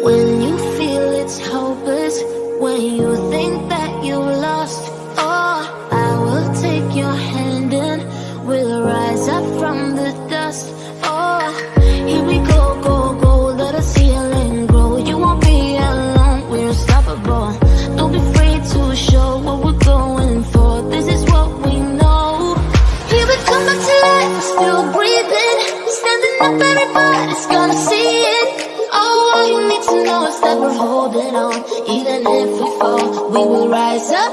When you feel it's hopeless, when you think that you lost, oh, I will take your hand and we'll rise up from the dust. Oh, here we go, go, go, let us heal and grow. You won't be alone, we're unstoppable. Don't be afraid to show what we're going for. This is what we know. Here we come back to life, still breathing, standing up, everybody's gonna see it. To know is that we're holding on. Even if we fall, we will rise up